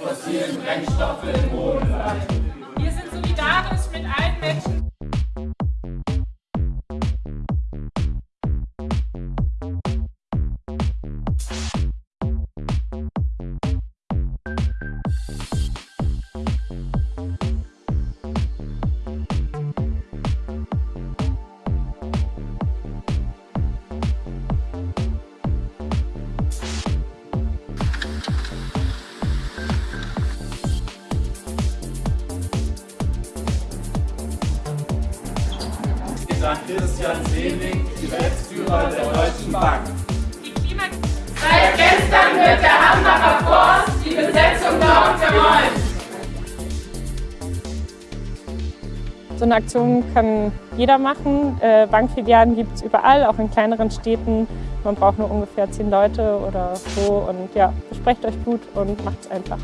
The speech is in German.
fossilen Brennstoffe im Boden bleiben. Wir sind solidarisch mit allen Menschen. An Christian Seelig, Geschäftsführer der Deutschen Bank. Seit gestern wird der Hambacher Forst die Besetzung dort geräumt. So eine Aktion kann jeder machen. Äh, Bankfilialen gibt es überall, auch in kleineren Städten. Man braucht nur ungefähr zehn Leute oder so. Und ja, besprecht euch gut und macht es einfach.